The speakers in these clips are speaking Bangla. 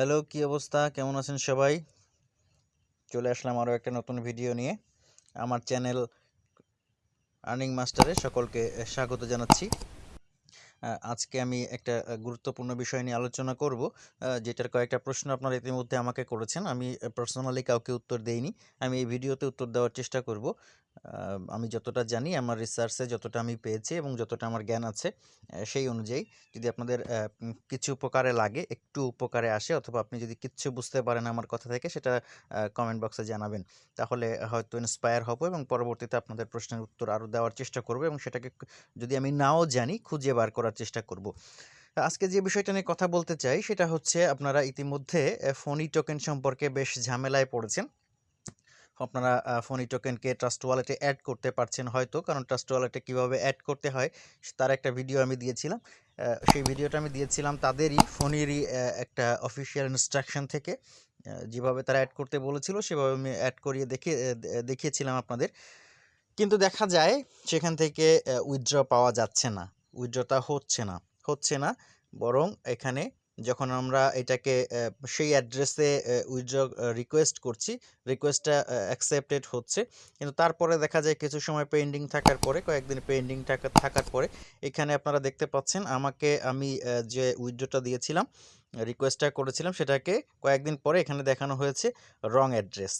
হ্যালো, কি অবস্থা? কেমন আছেন সবাই? চলে আসলাম আরও একটা নতুন ভিডিও নিয়ে। আমার চ্যানেল আর্নিং মাস্টারে সকলকে স্বাগত জানাচ্ছি। আজকে আমি একটা গুরুত্বপূর্ণ বিষয় নিয়ে আলোচনা করব যেটার কয়েকটা প্রশ্ন আপনারা ইতিমধ্যে আমাকে করেছেন। আমি পার্সোনালি কাউকে উত্তর দেইনি। আমি এই ভিডিওতে উত্তর দেওয়ার চেষ্টা করব। আমি যতটা জানি, আমার রিসার্চে যতটা আমি পেয়েছি এবং যতটা আমার জ্ঞান আছে সেই অনুযায়ী যদি আপনাদের কিছু উপকারে লাগে, একটু উপকারে আসে অথবা আপনি যদি কিচ্ছু বুঝতে পারেন আমার কথা থেকে, সেটা কমেন্ট বক্সে জানাবেন। তাহলে হয়তো ইন্সপায়ার হব এবং পরবর্তীতে আপনাদের প্রশ্নের উত্তর আরও দেওয়ার চেষ্টা করব এবং সেটাকে যদি আমি নাও জানি, খুঁজে বার করার চেষ্টা করব। আজকে যে বিষয়টা নিয়ে কথা বলতে চাই, সেটা হচ্ছে আপনারা ইতিমধ্যে ফোনি টোকেন সম্পর্কে বেশ ঝামেলায় পড়েছেন। আপনারা ফোনি টোকেনকে ট্রাস্ট ওয়ালেটে অ্যাড করতে পারছেন হয়তো, কারণ ট্রাস্ট ওয়ালেটে কীভাবে অ্যাড করতে হয়, তার একটা ভিডিও আমি দিয়েছিলাম। সেই ভিডিওটা আমি দিয়েছিলাম তাদেরই ফোনেরই একটা অফিসিয়াল ইনস্ট্রাকশন থেকে। যেভাবে তারা অ্যাড করতে বলেছিল, সেভাবে আমি অ্যাড করিয়ে দেখে দেখিয়েছিলাম আপনাদের। কিন্তু দেখা যায়, সেখান থেকে উইথড্র পাওয়া যাচ্ছে না। উইথড্রটা হচ্ছে না হচ্ছে না, বরং এখানে যখন আমরা এটাকে সেই অ্যাড্রেসে উইথড্র রিকোয়েস্ট করছি রিকোয়েস্টটা অ্যাকসেপ্টেড হচ্ছে। কিন্তু তারপরে দেখা যায় কিছু সময় পেন্ডিং থাকার পরে, কয়েকদিন পেন্ডিং থাকা, থাকার পরে, এখানে আপনারা দেখতে পাচ্ছেন আমাকে আমি যে উইথড্রটা দিয়েছিলাম রিকোয়েস্টটা করেছিলাম, সেটাকে কয়েকদিন পরে এখানে দেখানো হয়েছে রং অ্যাড্রেস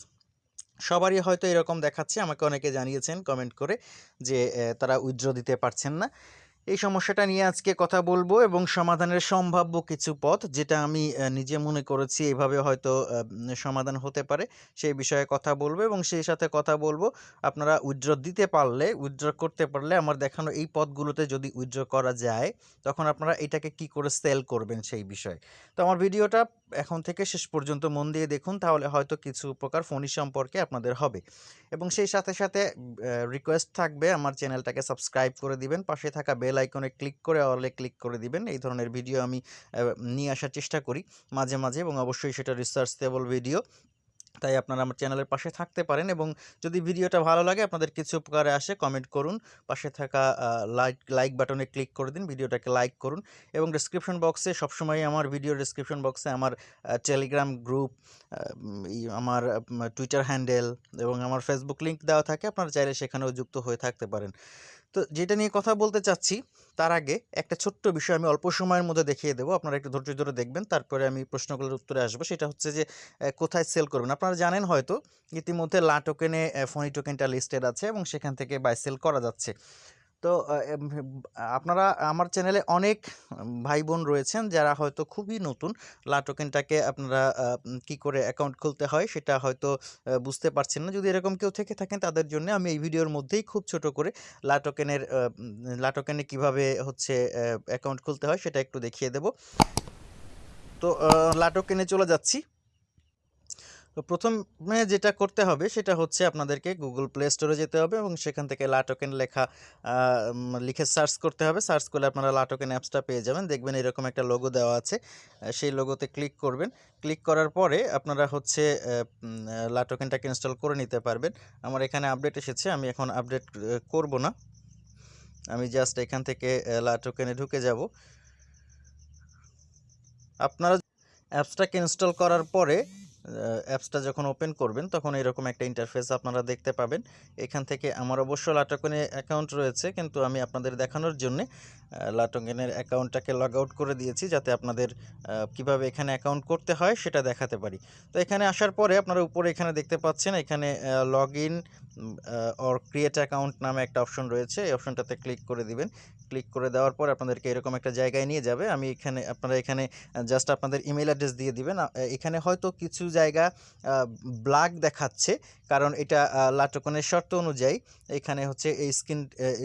সবারই হয়তো এরকম দেখাচ্ছে, আমাকে অনেকে জানিয়েছেন কমেন্ট করে যে তারা উইথড্র দিতে পারছেন না। এই সমস্যাটা নিয়ে আজকে কথা বলব এবং সমাধানের সম্ভাব্য কিছু পথ যেটা আমি নিজে মনে করেছি এভাবে হয়তো সমাধান হতে পারে, সেই বিষয়ে কথা বলব এবং সেই সাথে কথা বলব। আপনারা উইথড্র দিতে পারলে, উইথড্র করতে পারলে আমার দেখানো এই পথগুলোতে যদি উইথড্র করা যায়, তখন আপনারা এটাকে কি করে সেল করবেন সেই বিষয়ে। তো আমার ভিডিওটা এখন থেকে শেষ পর্যন্ত মন দিয়ে দেখুন, তাহলে হয়তো কিছু উপকার ফোনি সম্পর্কে আপনাদের হবে। এবং সেই সাথে সাথে রিকোয়েস্ট থাকবে, আমার চ্যানেলটাকে সাবস্ক্রাইব করে দিবেন, পাশে থাকা বেল আইকনে ক্লিক করে অলে ক্লিক করে দিবেন। এই ধরনের ভিডিও আমি নিয়ে আসার চেষ্টা করি মাঝে মাঝে এবং অবশ্যই সেটা রিসার্চেবল ভিডিও তাই আপনারা আমার চ্যানেলের পাশে থাকতে পারেন এবং যদি ভিডিওটা ভালো লাগে, আপনাদের কিছু উপকারে আসে কমেন্ট করুন। পাশে থাকা লাইক লাইক বাটনে ক্লিক করে দিন ভিডিওটাকে লাইক করুন এবং ডিসক্রিপশন বক্সে সবসময় আমার ভিডিও ডিসক্রিপশন বক্সে আমার টেলিগ্রাম গ্রুপ আমার টুইটার হ্যান্ডেল এবং আমার ফেসবুক লিঙ্ক দেওয়া থাকে। আপনারা চাইলে সেখানেও যুক্ত হয়ে থাকতে পারেন। তো যেটা নিয়ে কথা বলতে চাচ্ছি, তার আগে একটা ছোট্ট বিষয় আমি অল্প সময়ের মধ্যে দেখিয়ে দেবো। আপনারা একটু ধৈর্য ধরে দেখবেন, তারপরে আমি প্রশ্নগুলোর উত্তরে আসব। সেটা হচ্ছে যে কোথায় সেল করবেন? আপনারা জানেন হয়তো ইতিমধ্যে লা টোকেনে ফোনি টোকেনটা লিস্টেড আছে এবং সেখান থেকে বাই সেল করা যাচ্ছে। তো আপনারা আমার চ্যানেলে অনেক ভাই বোন রয়েছেন যারা হয়তো খুবই নতুন। লাটোকেনটাকে আপনারা কি করে অ্যাকাউন্ট খুলতে হয় সেটা হয়তো বুঝতে পারছেন না। যদি এরকম কেউ থেকে থাকেন তাদের জন্য আমি এই ভিডিওর মধ্যেই খুব ছোট করে লাটোকেনের লাটোকেনে কীভাবে হচ্ছে অ্যাকাউন্ট খুলতে হয় সেটা একটু দেখিয়ে দেব। তো লাটোকেনে চলে যাচ্ছি। তো প্রথমে যেটা করতে হবে সেটা হচ্ছে আপনাদেরকে গুগল প্লে স্টোরে যেতে হবে এবং সেখান থেকে লাটোকেন লেখা লিখে সার্চ করতে হবে। সার্চ করলে আপনারা লাটোকেন অ্যাপসটা পেয়ে যাবেন। দেখবেন এরকম একটা লোগো দেওয়া আছে। সেই লোগোতে ক্লিক করবেন। ক্লিক করার পরে আপনারা হচ্ছে আহ, উম, আহ, লা টোকেনটাকে ইনস্টল করে নিতে পারবেন। আমার এখানে আপডেট এসেছে। আমি এখন আপডেট করব না। আমি জাস্ট এখান থেকে লাটোকেনে ঢুকে যাব। আপনারা অ্যাপসটাকে ইনস্টল করার পরে অ্যাপসটা যখন ওপেন করবেন, তখন এরকম একটা ইন্টারফেস আপনারা দেখতে পাবেন। এখান থেকে আমার অবশ্য লাটকনে অ্যাকাউন্ট রয়েছে, কিন্তু আমি আপনাদের দেখানোর জন্যে লাটকেনের অ্যাকাউন্টটাকে লগ আউট করে দিয়েছি, যাতে আপনাদের কীভাবে এখানে অ্যাকাউন্ট করতে হয় সেটা দেখাতে পারি। তো এখানে আসার পরে আপনারা উপরে এখানে দেখতে পাচ্ছেন, এখানে log in or create account নামে একটা অপশন রয়েছে। এই অপশনটাতে ক্লিক করে দিবেন। ক্লিক করে দেওয়ার পর আপনাদেরকে এরকম একটা জায়গায় নিয়ে যাবে। আমি এখানে, আপনারা এখানে জাস্ট আপনাদের ইমেল অ্যাড্রেস দিয়ে দিবেন। এখানে হয়তো কিছু জায়গা ব্ল্যাক দেখাচ্ছে। কারণ এটা লাটকনের শর্ত অনুযায়ী এখানে হচ্ছে এই স্ক্রিন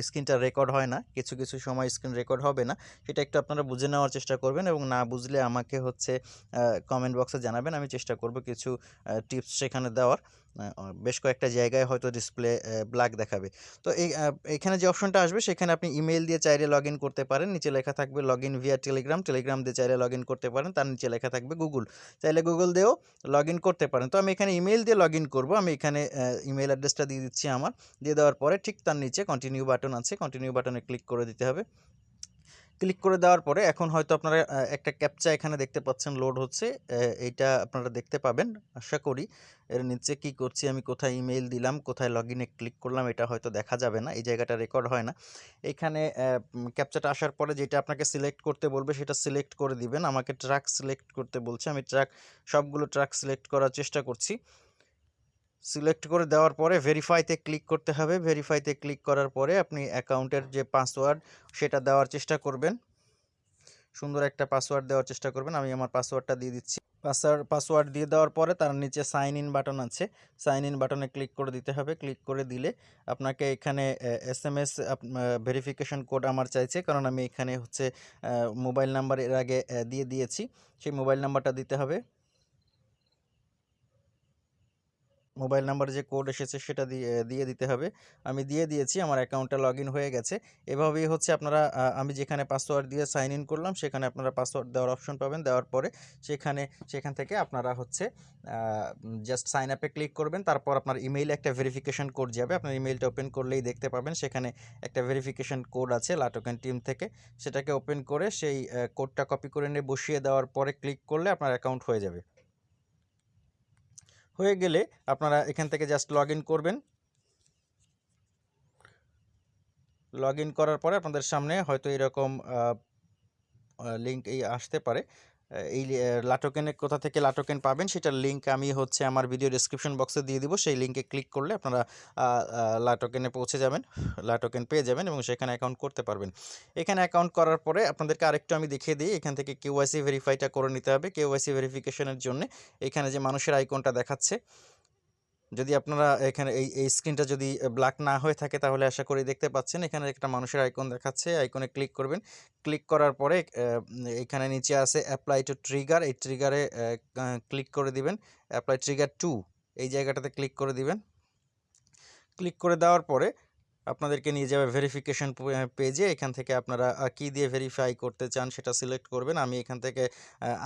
স্ক্রিনটা রেকর্ড হয় না। কিছু কিছু সময় স্ক্রিন রেকর্ড হবে না। সেটা একটু আপনারা বুঝে নেওয়ার চেষ্টা করবেন এবং না বুঝলে আমাকে হচ্ছে কমেন্ট বক্সে জানাবেন। আমি চেষ্টা করব কিছু টিপস সেখানে দেওয়ার। বেশ কয়েকটা জায়গায় হয়তো ডিসপ্লে ব্ল্যাক দেখাবে। তো এই এখানে যে অপশনটা আসবে, সেখানে আপনি ইমেল দিয়ে চাইলে লগ করতে পারেন। নিচে লেখা থাকবে লগ ভিয়া টেলিগ্রাম টেলিগ্রাম দিয়ে চাইলে লগ করতে পারেন। তার নিচে লেখা থাকবে গুগল চাইলে গুগল দিয়েও লগ করতে পারেন। তো আমি এখানে ইমেল দিয়ে লগ করব। আমি এখানে ইমেল অ্যাড্রেসটা দিয়ে দিচ্ছি আমার। দিয়ে দেওয়ার পরে ঠিক তার নিচে কন্টিনিউ বাটন আছে। কন্টিনিউ বাটনে ক্লিক করে দিতে হবে। ক্লিক করে দেওয়ার পরে এখন হয়তো আপনারা একটা ক্যাপচা এখানে দেখতে পাচ্ছেন লোড হচ্ছে। এইটা আপনারা দেখতে পাবেন আশা করি। এর নিচে কি করছি আমি কোথায় ইমেইল দিলাম, কোথায় লগইনে ক্লিক করলাম এটা হয়তো দেখা যাবে না। এই জায়গাটা রেকর্ড হয় না। এইখানে অ্যা ক্যাপচাটা আসার পরে যেটা আপনাকে সিলেক্ট করতে বলবে সেটা সিলেক্ট করে দিবেন। আমাকে ট্রাক সিলেক্ট করতে বলছে। আমি ট্রাক সবগুলো ট্রাক সিলেক্ট করার চেষ্টা করছি। সিলেক্ট করে দেওয়ার পরে ভেরিফাইতে ক্লিক করতে হবে। ভেরিফাইতে ক্লিক করার পরে আপনি অ্যাকাউন্টের যে পাসওয়ার্ড সেটা দেওয়ার চেষ্টা করবেন। সুন্দর একটা পাসওয়ার্ড দেওয়ার চেষ্টা করবেন। আমি আমার পাসওয়ার্ডটা দিয়ে দিচ্ছি। পাসওয়ার্ড পাসওয়ার্ড দিয়ে দেওয়ার পরে তার নিচে সাইন ইন বাটন আছে। সাইন ইন বাটনে ক্লিক করে দিতে হবে। ক্লিক করে দিলে আপনাকে এখানে S M S verification code আমার চাইছে। কারণ আমি এখানে হচ্ছে মোবাইল নাম্বার এর আগে দিয়ে দিয়েছি। সেই মোবাইল নাম্বারটা দিতে হবে। মোবাইল নাম্বারে যে কোড এসেছে সেটা দিয়ে দিয়ে দিতে হবে। আমি দিয়ে দিয়েছি। আমার অ্যাকাউন্টটা লগইন হয়ে গেছে। এভাবেই হচ্ছে আপনারা আমি যেখানে পাসওয়ার্ড দিয়ে সাইন ইন করলাম, সেখানে আপনারা পাসওয়ার্ড দেওয়ার অপশন পাবেন। দেওয়ার পরে সেখানে, সেখান থেকে আপনারা হচ্ছে জাস্ট সাইন আপে ক্লিক করবেন। তারপর আপনার ইমেইলে একটা ভেরিফিকেশন কোড যাবে। আপনার ইমেইলটা ওপেন করলেই দেখতে পাবেন, সেখানে একটা ভেরিফিকেশন কোড আছে, লাটোকেন টিম থেকে। সেটাকে ওপেন করে সেই কোডটা কপি করে নিয়ে বসিয়ে দেওয়ার পরে ক্লিক করলে আপনার অ্যাকাউন্ট হয়ে যাবে। হয়ে গেলে আপনারা এখান থেকে জাস্ট লগ করবেন। লগ করার পরে আপনাদের সামনে হয়তো এরকম লিঙ্ক এই আসতে পারে। এই লাটোকেনের কোথা থেকে লাটোকেন পাবেন সেটার লিঙ্ক আমি হচ্ছে আমার ভিডিও ডিসক্রিপশন বক্সে দিয়ে দিব। সেই লিঙ্কে ক্লিক করলে আপনারা লাটোকেনে পৌঁছে যাবেন। লাটোকেন পেয়ে যাবেন এবং সেখানে অ্যাকাউন্ট করতে পারবেন। এখানে অ্যাকাউন্ট করার পরে আপনাদেরকে আরেকটু আমি দেখিয়ে দিই, এখান থেকে কেওয়াইসি ভেরিফাইটা করে নিতে হবে। কেওয়াইসি ভেরিফিকেশনের জন্য এখানে যে মানুষের আইকনটা দেখাচ্ছে যদি আপনারা এখানে এই এই স্ক্রিনটা যদি ব্ল্যাক না হয়ে থাকে, তাহলে আশা করি দেখতে পাচ্ছেন। এখানে একটা মানুষের আইকন দেখাচ্ছে। আইকনে ক্লিক করবেন। ক্লিক করার পরে এখানে নিচে আছে অ্যাপ্লাই টু ট্রিগার। এই ট্রিগারে ক্লিক করে দিবেন। অ্যাপ্লাই ট্রিগার টু এই জায়গাটাতে ক্লিক করে দিবেন। ক্লিক করে দেওয়ার পরে আপনাদেরকে নিয়ে যাবে ভেরিফিকেশন পেজে। এখান থেকে আপনারা কি দিয়ে ভেরিফাই করতে চান সেটা সিলেক্ট করবেন। আমি এখান থেকে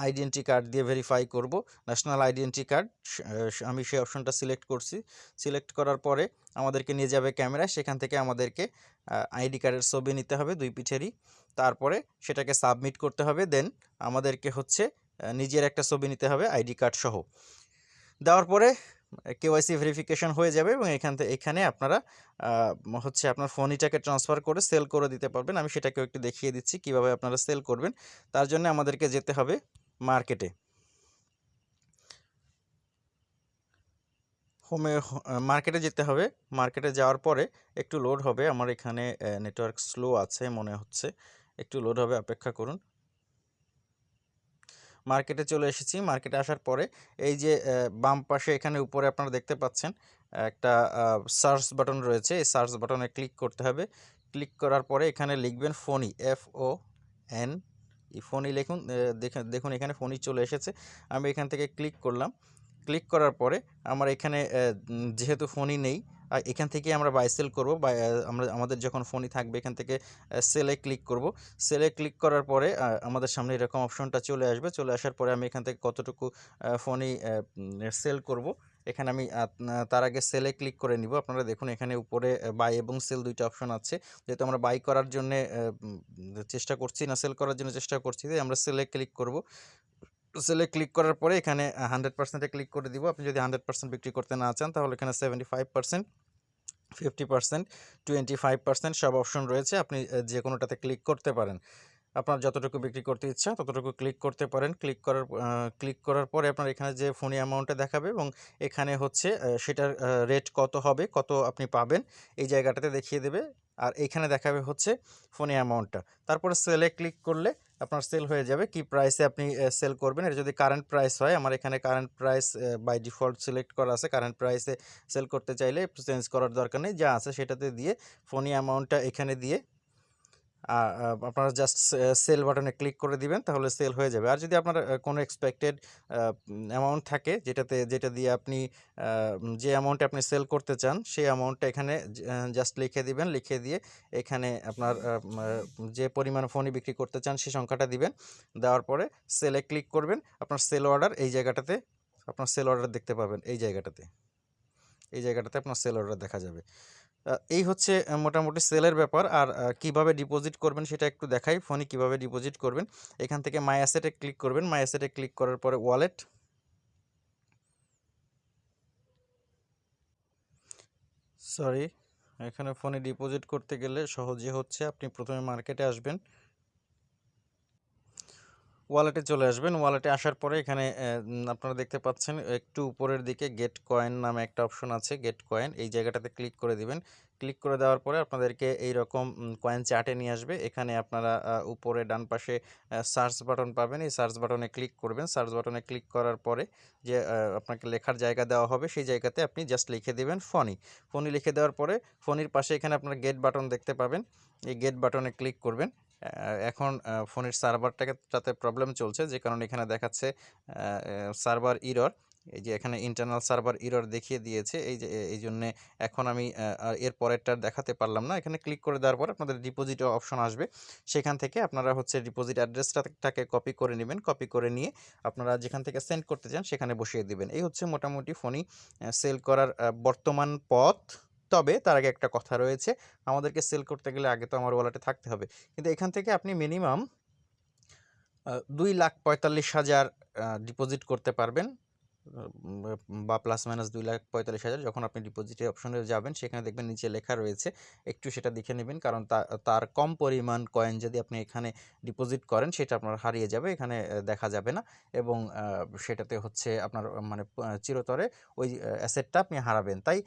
আইডেন্টি কার্ড দিয়ে ভেরিফাই করব। ন্যাশনাল আইডেন্টি কার্ড আমি সেই অপশনটা সিলেক্ট করছি। সিলেক্ট করার পরে আমাদেরকে নিয়ে যাবে ক্যামেরা সেখান থেকে আমাদেরকে আইডি কার্ডের ছবি নিতে হবে দুই পিঠেরই। তারপরে সেটাকে সাবমিট করতে হবে। দেন আমাদেরকে হচ্ছে নিজের একটা ছবি নিতে হবে আইডি কার্ড সহ। দেওয়ার পরে কেওয়াইসি ভেরিফিকেশন হয়ে যাবে এবং এখান থেকে এখানে আপনারা হচ্ছে আপনার ফোনিটাকে ট্রান্সফার করে সেল করে দিতে পারবেন। আমি সেটাকেও একটু দেখিয়ে দিচ্ছি কীভাবে আপনারা সেল করবেন। তার জন্য আমাদেরকে যেতে হবে মার্কেটে। হোমে মার্কেটে যেতে হবে। মার্কেটে যাওয়ার পরে একটু লোড হবে। আমার এখানে নেটওয়ার্ক স্লো আছে মনে হচ্ছে। একটু লোড হবে, অপেক্ষা করুন। মার্কেটে চলে এসেছি। মার্কেটে আসার পরে এই যে বাম পাশে এখানে উপরে আপনারা দেখতে পাচ্ছেন, একটা সার্চ বাটন রয়েছে। এই সার্চ বাটনে ক্লিক করতে হবে। ক্লিক করার পরে এখানে লিখবেন ফোনি এফ ও এন ই ফোনি লিখুন। দেখুন এখানে ফোনি চলে এসেছে। আমি এখান থেকে ক্লিক করলাম। ক্লিক করার পরে আমার এখানে যেহেতু ফোনই নেই এখান থেকেই আমরা বাই সেল করব বা আমরা, আমাদের যখন ফোনই থাকবে, এখান থেকে সেলে ক্লিক করব। সেলে ক্লিক করার পরে আমাদের সামনে এরকম অপশনটা চলে আসবে। চলে আসার পরে আমি এখান থেকে কতটুকু, আ ফোনি অ্যা উম সেল করব। এখানে আমি তার আগে সেলে ক্লিক করে নিব। আপনারা দেখুন এখানে উপরে বাই এবং সেল দুইটা অপশন আছে। যেহেতু আমরা বাই করার জন্যে চেষ্টা করছি না সেল করার জন্য চেষ্টা করছি। আমরা সেলে ক্লিক করব। সেলে ক্লিক করার পরে এখানে, আ 100% ক্লিক করে দিব। আপনি যদি 100% বিক্রি করতে না চান, তাহলে এখানে 75% 50% 25% সব অপশন রয়েছে। আপনি যে কোনোটাতে ক্লিক করতে পারেন। আপনার যতটুকু বিক্রি করতে ইচ্ছা ততটুকু ক্লিক করতে পারেন। ক্লিক করার ক্লিক করার পরে আপনার এখানে যে ফোনি অ্যামাউন্টটা দেখাবে এবং এখানে হচ্ছে সেটার রেট কত হবে, কত আপনি পাবেন এই জায়গাটাতে দেখিয়ে দেবে। আর এইখানে দেখাবে হচ্ছে ফোনে অ্যামাউন্টটা। তারপরে সেলে ক্লিক করলে আপনার সেল হয়ে যাবে। কি প্রাইসে আপনি সেল করবেন। এটা যদি কারেন্ট প্রাইস হয়, আমার এখানে current price by default select করা আছে। কারেন্ট প্রাইসে সেল করতে চাইলে চেঞ্জ করার দরকার নেই। যা আছে সেটাতে দিয়ে ফোনি অ্যামাউন্টটা এখানে দিয়ে আপনারা জাস্ট সেল বাটনে ক্লিক করে দিবেন, তাহলে সেল হয়ে যাবে। আর যদি আপনার কোনো এক্সপেক্টেড অ্যামাউন্ট থাকে, যেটাতে, যেটা দিয়ে আপনি যে অ্যামাউন্টে আপনি সেল করতে চান, সেই অ্যামাউন্টটা এখানে জাস্ট লিখে দিবেন। লিখে দিয়ে এখানে আপনার যে পরিমাণ ফোনি বিক্রি করতে চান, সেই সংখ্যাটা দিবেন। দেওয়ার পরে সেলে ক্লিক করবেন। আপনার সেল অর্ডার এই জায়গাটাতে, আপনার সেল অর্ডার দেখতে পাবেন, এই জায়গাটাতে। এই জায়গাটাতে আপনার সেল অর্ডার দেখা যাবে। এই হচ্ছে মোটামুটি সেলের ব্যাপার। আর কীভাবে ডিপোজিট করবেন সেটা একটু দেখাই। ফোনে কীভাবে ডিপোজিট করবেন, এখান থেকে মাই অ্যাসেটে ক্লিক করবেন। মাই অ্যাসেটে ক্লিক করার পরে ওয়ালেট সরি এখানে ফোনে ডিপোজিট করতে গেলে সহজে হচ্ছে আপনি প্রথমে মার্কেটে আসবেন। ওয়ালেটে চলে আসবেন। ওয়ালেটে আসার পরে এখানে আপনারা দেখতে পাচ্ছেন, একটু উপরের দিকে গেট কয়েন নামে একটা অপশন আছে, গেট কয়েন। এই জায়গাটাতে ক্লিক করে দিবেন। ক্লিক করে দেওয়ার পরে আপনাদেরকে এই রকম কয়েন চার্টে নিয়ে আসবে। এখানে আপনারা উপরে ডান পাশে সার্চ বাটন পাবেন। এই সার্চ বাটনে ক্লিক করবেন। সার্চ বাটনে ক্লিক করার পরে যে আপনাকে লেখার জায়গা দেওয়া হবে, সেই জায়গাতে আপনি জাস্ট লিখে দেবেন ফনি। ফনি লিখে দেওয়ার পরে ফনির পাশে এখানে আপনার গেট বাটন দেখতে পাবেন। এই গেট বাটনে ক্লিক করবেন। এখন ফোনের সার্ভারটাকে তাতে প্রবলেম চলছে, যে কারণে এখানে দেখাচ্ছে সার্ভার ইরর, এই যে এখানে ইন্টারনাল সার্ভার ইরর দেখিয়ে দিয়েছে, এই যে এই জন্যে এখন আমি এর পরেরটা দেখাতে পারলাম না, এখানে ক্লিক করে দেওয়ার পর আপনাদের ডিপোজিট অপশন আসবে, সেখান থেকে আপনারা হচ্ছে ডিপোজিট অ্যাড্রেসটাকে কপি করে নেবেন, কপি করে নিয়ে আপনারা যেখান থেকে সেন্ড করতে চান সেখানে বসিয়ে দিবেন, এই হচ্ছে মোটামুটি ফোনই সেল করার বর্তমান পথ। তবে তার আগে একটা কথা রয়েছে। আমাদেরকে সেল করতে গেলে আগে তো আমার ওয়ালেটে থাকতে হবে। কিন্তু এখান থেকে আপনি মিনিমাম দুই লাখ পঁয়তাল্লিশ হাজার ডিপোজিট করতে পারবেন। বা প্লাস মাইনাস দুই লাখ পঁয়তাল্লিশ হাজার যখন আপনি ডিপোজিটের অপশনে যাবেন, সেখানে দেখবেন নিচে লেখা রয়েছে। একটু সেটা দেখে নেবেন, কারণ তার কম পরিমাণ কয়েন যদি আপনি এখানে ডিপোজিট করেন, সেটা আপনার হারিয়ে যাবে, এখানে দেখা যাবে না। এবং সেটাতে হচ্ছে আপনার মানে চিরতরে ওই অ্যাসেটটা আপনি হারাবেন। তাই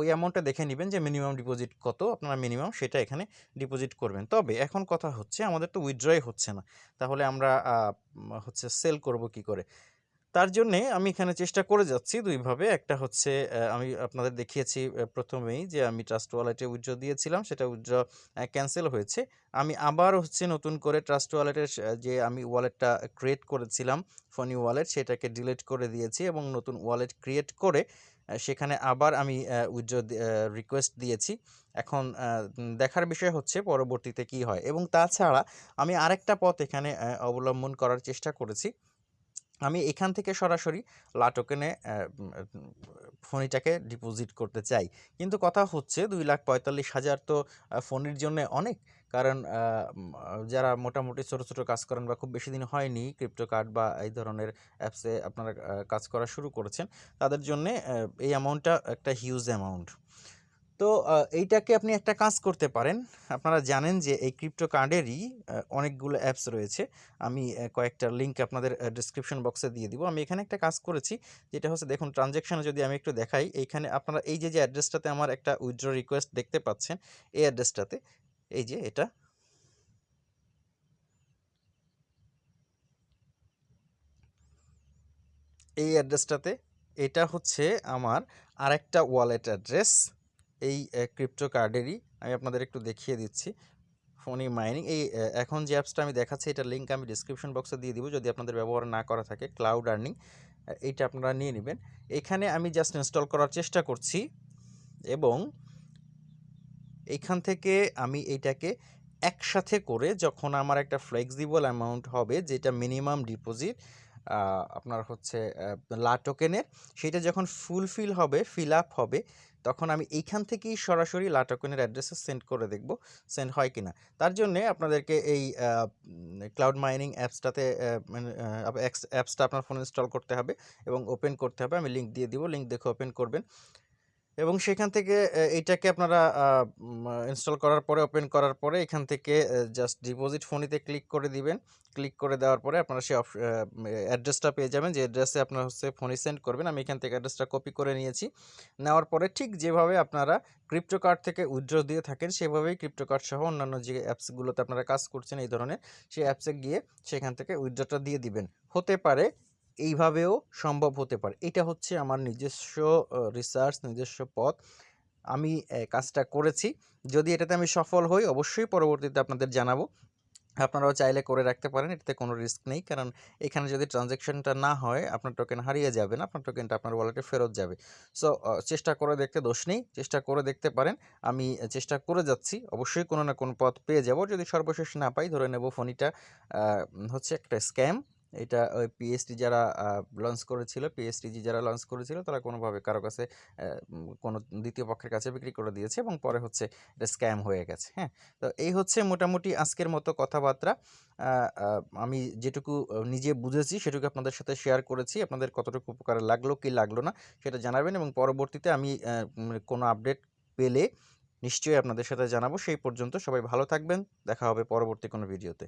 ওই অ্যামাউন্টটা দেখে নেবেন যে মিনিমাম ডিপোজিট কত, আপনারা মিনিমাম সেটা এখানে ডিপোজিট করবেন। তবে এখন কথা হচ্ছে, আমাদের তো উইথড্রয় হচ্ছে না। তাহলে আমরা হচ্ছে সেল করব কি করে? তার জন্যে আমি এখানে চেষ্টা করে যাচ্ছি দুইভাবে। একটা হচ্ছে আমি আপনাদের দেখিয়েছি প্রথমেই যে আমি ট্রাস্ট ওয়ালেটে উইথড্র দিয়েছিলাম, সেটা উইথড্র ক্যান্সেল হয়েছে। আমি আবার হচ্ছে নতুন করে ট্রাস্ট ওয়ালেটের যে আমি ওয়ালেটটা ক্রিয়েট করেছিলাম, ফনি ওয়ালেট, সেটাকে ডিলিট করে দিয়েছি এবং নতুন ওয়ালেট ক্রিয়েট করে সেখানে আবার আমি উইথড্র রিকোয়েস্ট দিয়েছি। এখন দেখার বিষয় হচ্ছে পরবর্তীতে কি হয়। এবং তাছাড়া আমি আরেকটা পথ এখানে অবলম্বন করার চেষ্টা করেছি। আমি এখান থেকে সরাসরি লাটোকেনে ফোনিটাকে ডিপোজিট করতে চাই। কিন্তু কথা হচ্ছে দুই লাখ পঁয়তাল্লিশ হাজার তো ফোনের জন্য অনেক। কারণ যারা মোটামুটি ছোটো ছোটো কাজ করেন বা খুব বেশি দিন হয়নি ক্রিপ্টো কার্ড বা এই ধরনের অ্যাপসে আপনারা কাজ করা শুরু করেছেন, তাদের জন্যে এই অ্যামাউন্টটা একটা হিউজ অ্যামাউন্ট তো এইটাকে আপনি একটা কাজ করতে পারেন। আপনারা জানেন যে এই ক্রিপ্টো কার্ডেরই অনেকগুলো অ্যাপস রয়েছে। আমি কয়েকটা লিঙ্ক আপনাদের ডিসক্রিপশন বক্সে দিয়ে দিব। আমি এখানে একটা কাজ করেছি, যেটা হচ্ছে দেখুন ট্রানজ্যাকশানে যদি আমি একটু দেখাই, এইখানে আপনারা এই যে যে অ্যাড্রেসটাতে আমার একটা উইথড্র রিকোয়েস্ট দেখতে পাচ্ছেন, এই অ্যাড্রেসটাতে এই যে এটা। এই অ্যাড্রেসটাতে এটা হচ্ছে আমার আরেকটা ওয়ালেট অ্যাড্রেস এই ক্রিপ্টো কার্ডেরই আমি আপনাদের একটু দেখিয়ে দিচ্ছি। ফোনি মাইনিং এই এখন যে অ্যাপসটা আমি দেখাচ্ছি, এটার লিঙ্ক আমি ডিসক্রিপশন বক্সে দিয়ে দিব। যদি আপনাদের ব্যবহার না করা থাকে ক্লাউড আর্নিং এইটা আপনারা নিয়ে নেবেন। এখানে আমি জাস্ট ইনস্টল করার চেষ্টা করছি এবং এইখান থেকে আমি এইটাকে একসাথে করে যখন আমার একটা ফ্লেক্সিবল অ্যামাউন্ট হবে, যেটা মিনিমাম ডিপোজিট আপনার হচ্ছে লা টোকেনের সেটা যখন ফুলফিল হবে ফিল আপ হবে তখন আমি এইখান থেকেই সরাসরি লাটাকয়েনের অ্যাড্রেসে সেন্ড করে দেখব, সেন্ড হয় কি না তার জন্যে আপনাদেরকে এই ক্লাউড মাইনিং অ্যাপসটাতে অ্যাপসটা আপনার ফোনে ইনস্টল করতে হবে এবং ওপেন করতে হবে। আমি লিঙ্ক দিয়ে দিব লিঙ্ক দেখে ওপেন করবেন। এবং সেখান থেকে আহ, এইটাকে আপনারা ইনস্টল করার পরে ওপেন করার পরে এখান থেকে জাস্ট ডিপোজিট ফোনিতে ক্লিক করে দিবেন। ক্লিক করে দেওয়ার পরে আপনারা সেই অ্যাড্রেসটা পেয়ে যাবেন। যে অ্যাড্রেসে আপনার হচ্ছে ফোনে সেন্ড করবেন আমি এখান থেকে অ্যাড্রেসটা কপি করে নিয়েছি। নেওয়ার পরে ঠিক যেভাবে আপনারা ক্রিপ্টো কার্ড থেকে উইথড্র দিয়ে থাকেন সেভাবেই ক্রিপ্টো কার্ড সহ অন্যান্য যে অ্যাপসগুলোতে আপনারা কাজ করছেন এই ধরনের সেই অ্যাপসে গিয়ে সেখান থেকে উইথড্রটা দিয়ে দিবেন। হতে পারে এইভাবেও সম্ভব হতে পারে। এটা হচ্ছে আমার নিজস্ব রিসার্চ নিজস্ব পথ। আমি কাজটা করেছি। যদি এটাতে আমি সফল হই, অবশ্যই পরবর্তীতে আপনাদের জানাব। আপনারাও চাইলে করে রাখতে পারেন, এটাতে কোনো রিস্ক নেই। কারণ এখানে যদি ট্রানজ্যাকশনটা না হয়, আপনার টোকেন হারিয়ে যাবে না, আপনার টোকেনটা আপনার ওয়ালেটে ফেরত যাবে। সো চেষ্টা করে দেখতে দোষ নেই। চেষ্টা করে দেখতে পারেন। আমি চেষ্টা করে যাচ্ছি। অবশ্যই কোনো না কোনো পথ পেয়ে যাব। যদি সর্বশেষ না পাই, ধরে নেব ফোনিটা হচ্ছে একটা স্ক্যাম এটা ওই পিএসটি যারা লঞ্চ করেছিল পিএসটিজি যারা লঞ্চ করেছিল, তারা কোনোভাবে কারও কাছে কোনো দ্বিতীয় পক্ষের কাছে বিক্রি করে দিয়েছে এবং পরে হচ্ছে এটা স্ক্যাম হয়ে গেছে হ্যাঁ? তো এই হচ্ছে মোটামুটি আজকের মতো কথাবার্তা। আমি যেটুকু নিজে বুঝেছি সেটুকু আপনাদের সাথে শেয়ার করেছি। আপনাদের কতটুকু উপকারে লাগল, কি লাগল না, সেটা জানাবেন এবং পরবর্তীতে আমি কোনো আপডেট পেলে নিশ্চয়ই আপনাদের সাথে জানাব। সেই পর্যন্ত সবাই ভালো থাকবেন। দেখা হবে পরবর্তী কোনো ভিডিওতে